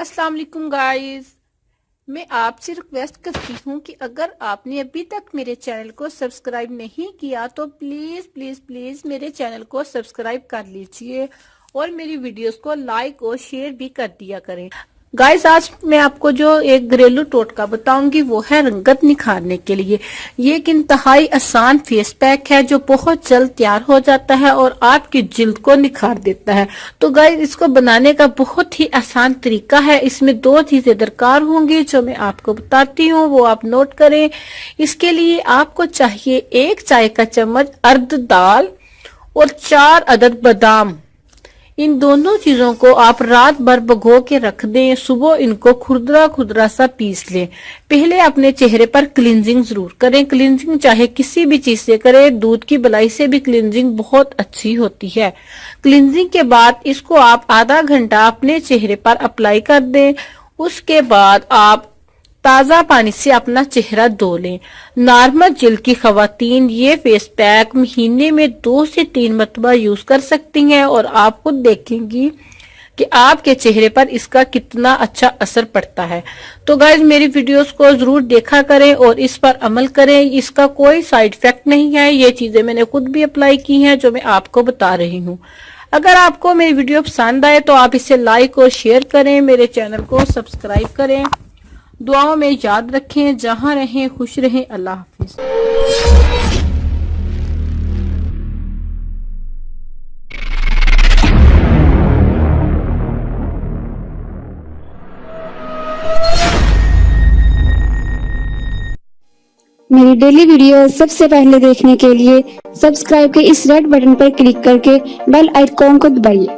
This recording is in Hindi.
अस्सलाम वालेकुम गाइस। मैं आपसे रिक्वेस्ट करती हूँ कि अगर आपने अभी तक मेरे चैनल को सब्सक्राइब नहीं किया तो प्लीज़ प्लीज़ प्लीज़ मेरे चैनल को सब्सक्राइब कर लीजिए और मेरी वीडियोस को लाइक और शेयर भी कर दिया करें। गाइस आज मैं आपको जो एक घरेलू टोटका बताऊँगी, वो है रंगत निखारने के लिए। ये एक इंतहाई आसान फेस पैक है, जो बहुत जल्द तैयार हो जाता है और आपकी जिल्द को निखार देता है। तो गाइस इसको बनाने का बहुत ही आसान तरीका है। इसमें दो चीज़ें दरकार होंगी, जो मैं आपको बताती हूँ, वो आप नोट करें। इसके लिए आपको चाहिए एक चाय का चम्मच अर्ध दाल और चार अदद बादाम। इन दोनों चीज़ों को आप रात भर भगो के रख दें, सुबह इनको खुदरा खुदरा सा पीस लें। पहले अपने चेहरे पर क्लिनजिंग ज़रूर करें। क्लिनजिंग चाहे किसी भी चीज़ से करें, दूध की बलाई से भी क्लिनजिंग बहुत अच्छी होती है। क्लिनजिंग के बाद इसको आप आधा घंटा अपने चेहरे पर अप्लाई कर दें। उसके बाद आप ताज़ा पानी से अपना चेहरा धो लें। नॉर्मल जिल की खातन ये फेस पैक महीने में दो से तीन मरतबा यूज़ कर सकती हैं और आप खुद देखेंगी कि आपके चेहरे पर इसका कितना अच्छा असर पड़ता है। तो गाइज़ मेरी वीडियोस को ज़रूर देखा करें और इस पर अमल करें। इसका कोई साइड इफ़ेक्ट नहीं है। ये चीज़ें मैंने खुद भी अप्लाई की हैं, जो मैं आपको बता रही हूँ। अगर आपको मेरी वीडियो पसंद आए तो आप इसे लाइक और शेयर करें। मेरे चैनल को सब्सक्राइब करें। दुआओं में याद रखें, जहाँ रहें, खुश रहें। अल्लाह हाफिज। मेरी डेली वीडियो सबसे पहले देखने के लिए सब्सक्राइब के इस रेड बटन पर क्लिक करके बेल आइकॉन को दबाइए।